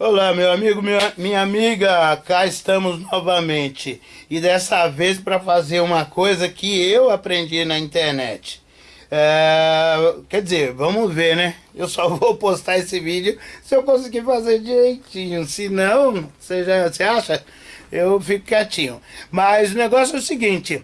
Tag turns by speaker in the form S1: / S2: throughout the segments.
S1: Olá, meu amigo, minha, amiga, cá estamos novamente. E dessa vez para fazer uma coisa que eu aprendi na internet. É, quer dizer, vamos ver, né? Eu só vou postar esse vídeo se eu conseguir fazer direitinho. Se não, você, já, você acha? Eu fico quietinho. Mas o negócio é o seguinte: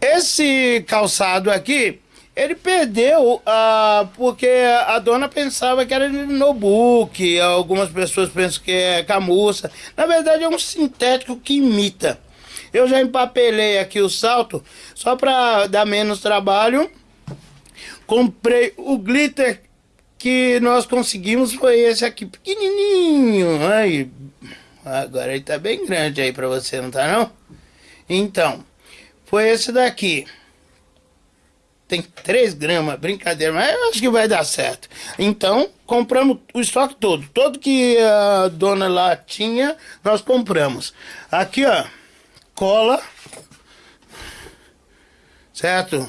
S1: esse calçado aqui ele perdeu uh, porque a dona pensava que era notebook, algumas pessoas pensam que é camurça. Na verdade é um sintético que imita. Eu já empapelei aqui o salto só para dar menos trabalho. Comprei o glitter que nós conseguimos foi esse aqui pequenininho. Aí, agora ele tá bem grande aí para você, não tá não? Então, foi esse daqui tem 3 gramas, brincadeira, mas eu acho que vai dar certo. Então, compramos o estoque todo. Todo que a dona lá tinha, nós compramos. Aqui, ó, cola, certo?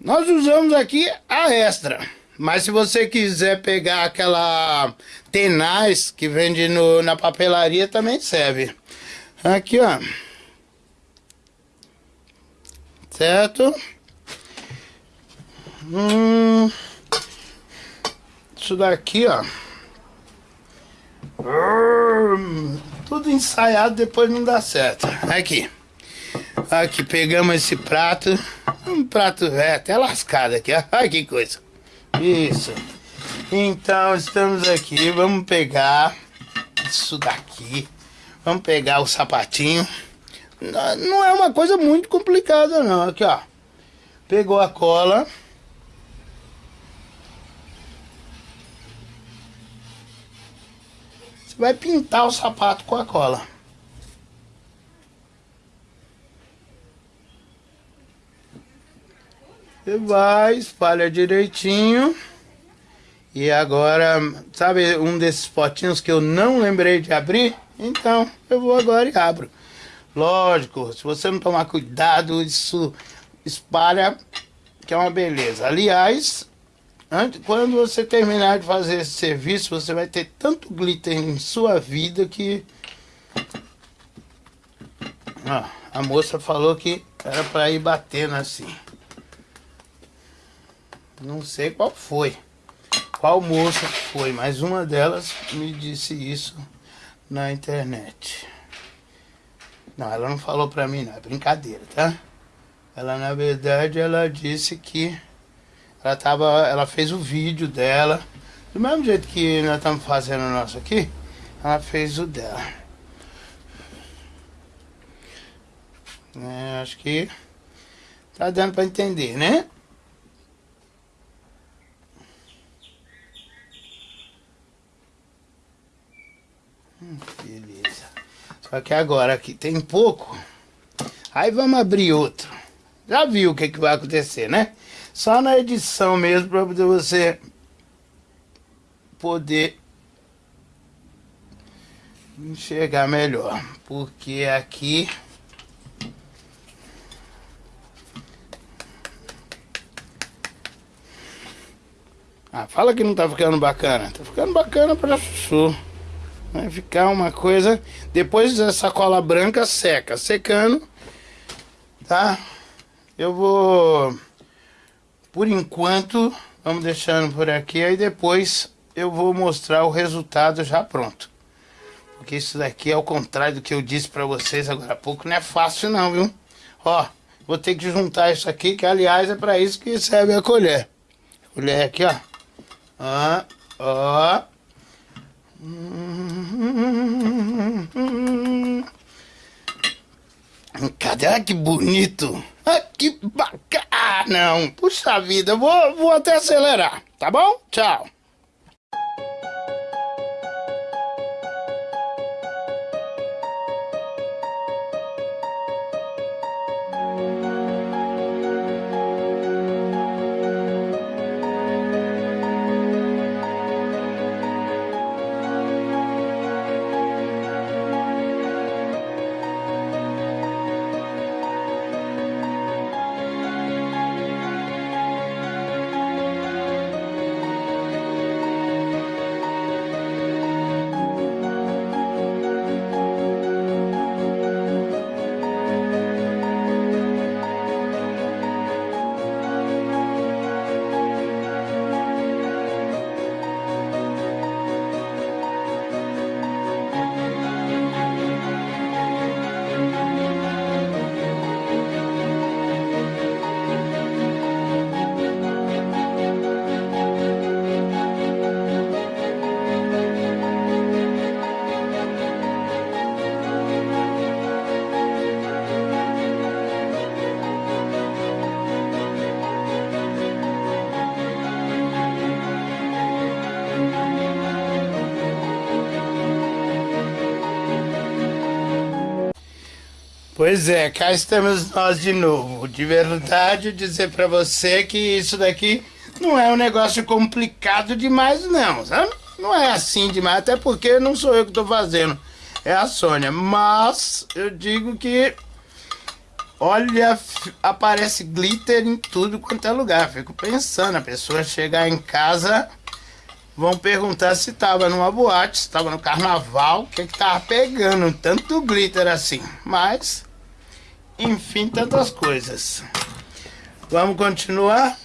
S1: Nós usamos aqui a extra. Mas se você quiser pegar aquela tenaz que vende no, na papelaria, também serve. Aqui, ó. Certo? Hum, isso daqui, ó. Hum, tudo ensaiado, depois não dá certo. Aqui. Aqui, pegamos esse prato. Um prato velho, até lascado aqui. Olha que coisa. Isso. Então, estamos aqui. Vamos pegar isso daqui. Vamos pegar o sapatinho. Não é uma coisa muito complicada, não. Aqui, ó. Pegou a cola. Você vai pintar o sapato com a cola. Você vai, espalha direitinho. E agora, sabe um desses potinhos que eu não lembrei de abrir? Então, eu vou agora e abro. Lógico, se você não tomar cuidado, isso espalha, que é uma beleza. Aliás, Antes, quando você terminar de fazer esse serviço, você vai ter tanto glitter em sua vida que... Ah, a moça falou que era para ir batendo assim. Não sei qual foi. Qual moça foi, mas uma delas me disse isso na internet. Não, ela não falou pra mim não, é brincadeira, tá? Ela, na verdade, ela disse que ela, tava, ela fez o vídeo dela. Do mesmo jeito que nós estamos fazendo o nosso aqui, ela fez o dela. É, acho que tá dando para entender, né? Hum, beleza. Só que agora aqui tem pouco. Aí vamos abrir outro. Já viu o que, que vai acontecer, né? Só na edição mesmo para você poder enxergar melhor. Porque aqui Ah, fala que não tá ficando bacana. Tá ficando bacana pra chuchu. Vai ficar uma coisa... Depois essa cola branca seca. Secando, tá? Eu vou por enquanto, vamos deixando por aqui, aí depois eu vou mostrar o resultado já pronto. Porque isso daqui é o contrário do que eu disse para vocês agora há pouco, não é fácil não, viu? Ó, vou ter que juntar isso aqui, que aliás é para isso que serve a colher. Colher aqui, ó. Ó, ó. Cadê? Que bonito! Ah, que bacana! Ah, não. Puxa vida, vou, vou até acelerar, tá bom? Tchau. Pois é, cá estamos nós de novo. De verdade, dizer para você que isso daqui não é um negócio complicado demais, não, sabe? Não é assim demais, até porque não sou eu que estou fazendo, é a Sônia. Mas eu digo que, olha, aparece glitter em tudo quanto é lugar. Fico pensando, a pessoa chegar em casa, vão perguntar se estava numa boate, se estava no carnaval, o que que tava pegando tanto glitter assim. Mas, enfim, tantas coisas. Vamos continuar?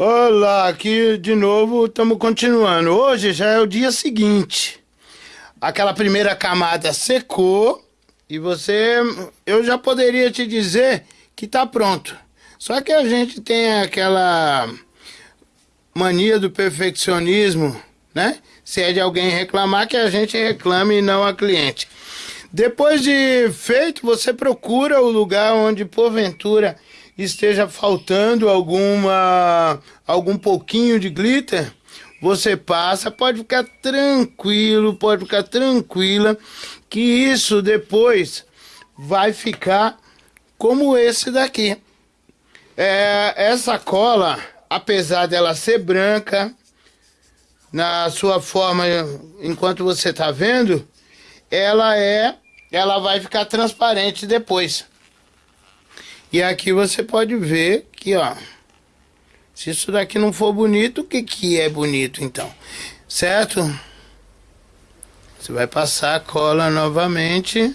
S1: Olá, aqui de novo estamos continuando. Hoje já é o dia seguinte. Aquela primeira camada secou e você, eu já poderia te dizer que está pronto. Só que a gente tem aquela mania do perfeccionismo, né? Se é de alguém reclamar, que a gente reclame e não a cliente. Depois de feito, você procura o lugar onde porventura esteja faltando alguma algum pouquinho de glitter, você passa, pode ficar tranquilo, pode ficar tranquila, que isso depois vai ficar como esse daqui. É, essa cola, apesar dela ser branca, na sua forma, enquanto você está vendo, ela é, ela vai ficar transparente depois. E aqui você pode ver que, ó, se isso daqui não for bonito, o que que é bonito então? Certo? Você vai passar a cola novamente.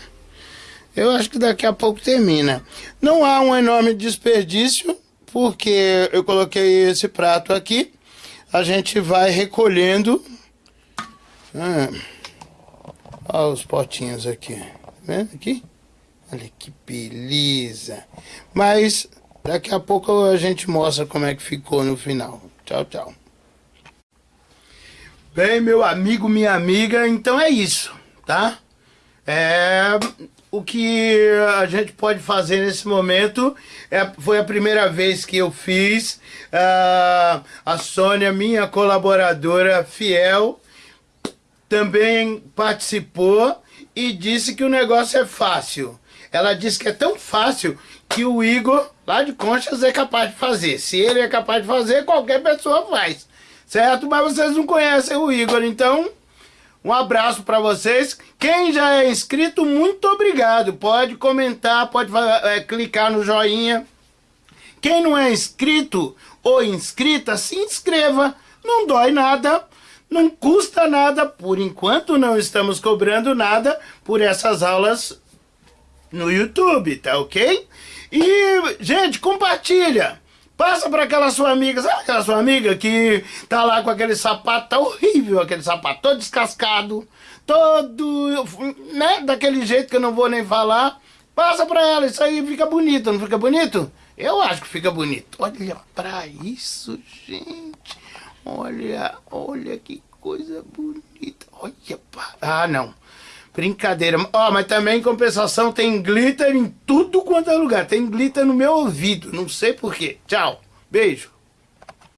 S1: Eu acho que daqui a pouco termina. Não há um enorme desperdício, porque eu coloquei esse prato aqui. A gente vai recolhendo. Ah, olha os potinhos aqui. Tá vendo aqui? Olha que beleza. Mas daqui a pouco a gente mostra como é que ficou no final. Tchau, tchau. Bem, meu amigo, minha amiga, então é isso, tá? É, o que a gente pode fazer nesse momento é, foi a primeira vez que eu fiz. Uh, a Sônia, minha colaboradora fiel, também participou e disse que o negócio é fácil. Ela disse que é tão fácil que o Igor, lá de Conchas, é capaz de fazer. Se ele é capaz de fazer, qualquer pessoa faz. Certo? Mas vocês não conhecem o Igor, então um abraço para vocês. Quem já é inscrito, muito obrigado. Pode comentar, pode é, clicar no joinha. Quem não é inscrito ou inscrita, se inscreva. Não dói nada, não custa nada. Por enquanto não estamos cobrando nada por essas aulas no YouTube, tá ok? E, gente, compartilha. Passa para aquela sua amiga, sabe aquela sua amiga que tá lá com aquele sapato, tá horrível aquele sapato, todo descascado, todo, né, daquele jeito que eu não vou nem falar. Passa para ela, isso aí fica bonito, não fica bonito? Eu acho que fica bonito. Olha para isso, gente. Olha, olha que coisa bonita. Olha, ah, não. Brincadeira. Ó, oh, mas também em compensação tem glitter em tudo quanto é lugar. Tem glitter no meu ouvido. Não sei porquê. Tchau. Beijo.